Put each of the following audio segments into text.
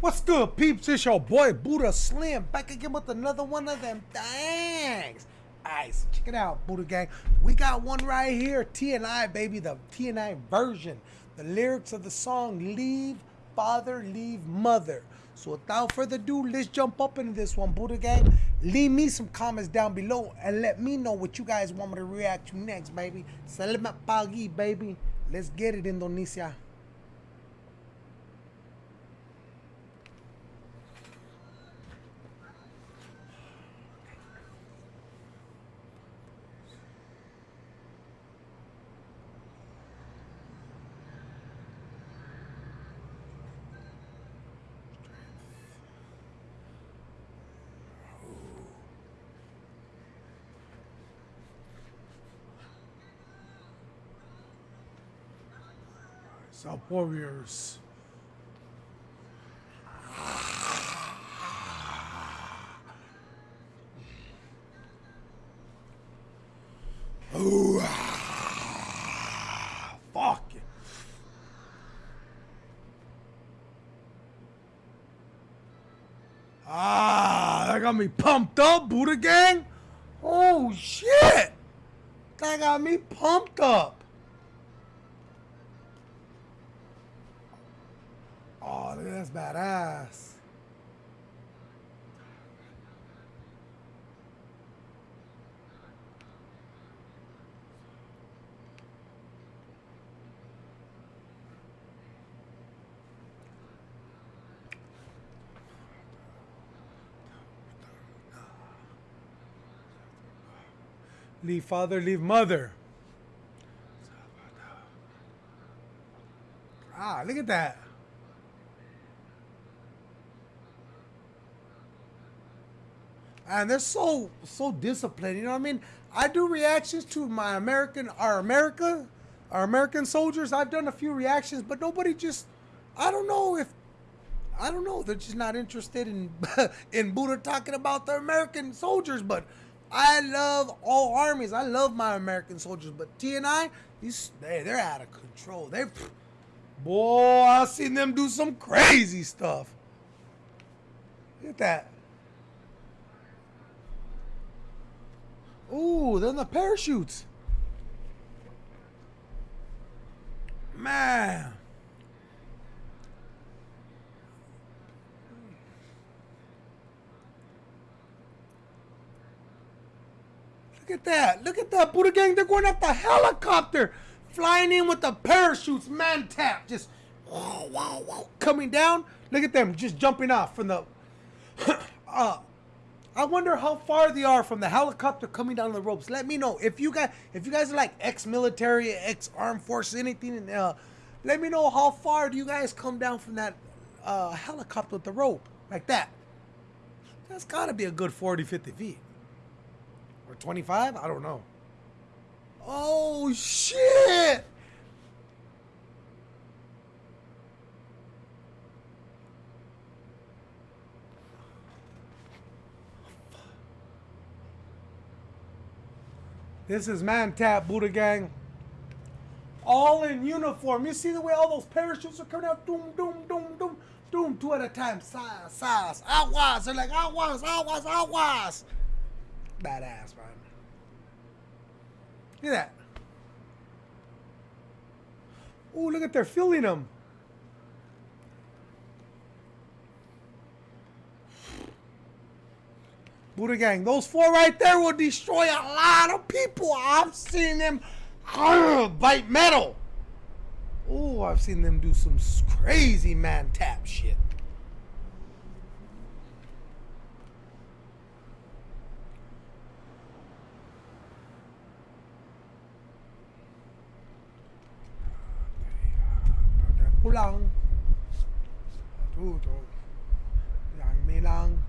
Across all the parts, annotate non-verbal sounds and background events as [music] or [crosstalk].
What's good, peeps? It's your boy Buddha Slim back again with another one of them things. Alright, so check it out, Buddha Gang. We got one right here, TNI, baby, the TNI version. The lyrics of the song Leave Father, Leave Mother. So without further ado, let's jump up into this one, Buddha Gang. Leave me some comments down below and let me know what you guys want me to react to next, baby. Salamat pagi, baby. Let's get it, Indonesia. South Warriors. Ooh, [sighs] fuck. Ah, that got me pumped up, Buddha Gang. Oh shit. That got me pumped up. Oh, look at that's badass. Leave father, leave mother. Ah, look at that. And they're so so disciplined. You know what I mean? I do reactions to my American, our America, our American soldiers. I've done a few reactions, but nobody just. I don't know if. I don't know. They're just not interested in [laughs] in Buddha talking about the American soldiers. But I love all armies. I love my American soldiers. But TNI, these they they're out of control. They, boy, I've seen them do some crazy stuff. Look at that. Ooh, then the parachutes. Man. Look at that. Look at that. Buddha gang, they're going up the helicopter. Flying in with the parachutes. Mantap. Just wow, wow, wow. Coming down. Look at them just jumping off from the [clears throat] uh, I wonder how far they are from the helicopter coming down the ropes. Let me know if you guys if you guys are like ex-military, ex-armed forces, anything. Uh, let me know how far do you guys come down from that uh, helicopter with the rope like that. That's got to be a good 40, 50 feet or 25. I don't know. Oh shit! This is Mantap Buddha Gang. All in uniform. You see the way all those parachutes are coming out? Doom, doom, doom, doom, doom, two at a time. Size, size, aguas. They're like aguas, aguas, aguas. Badass, man. Look at that. Oh, look at they're filling them. Buddha Gang, those four right there will destroy a lot of people. I've seen them bite metal. Oh, I've seen them do some crazy mantap shit. Pulang. Yang milang.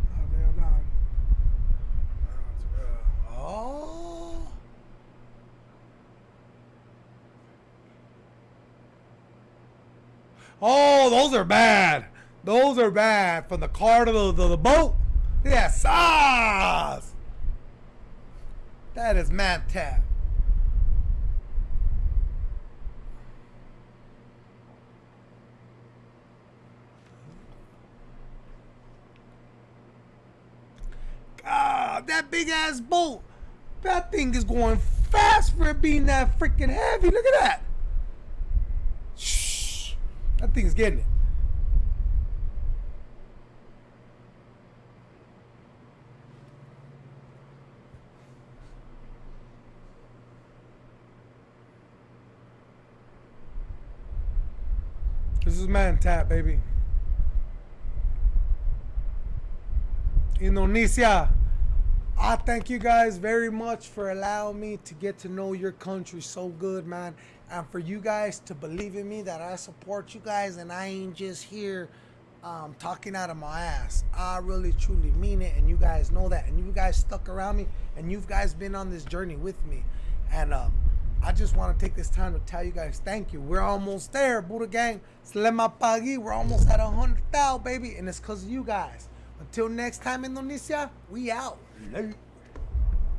Oh, those are bad. Those are bad. From the car to the, the boat. Yeah, sauce. That is mad tap. God, that big ass boat. That thing is going fast for it being that freaking heavy. Look at that. That thing's getting it. This is mantap, baby. Indonesia. I thank you guys very much for allowing me to get to know your country so good, man. And for you guys to believe in me that I support you guys and I ain't just here um, talking out of my ass. I really truly mean it, and you guys know that. And you guys stuck around me, and you guys been on this journey with me. And um, I just want to take this time to tell you guys thank you. We're almost there, Buddha Gang. Slema Pagi. We're almost at a 100,000, baby. And it's because of you guys. Until next time, Indonesia, we out. Late.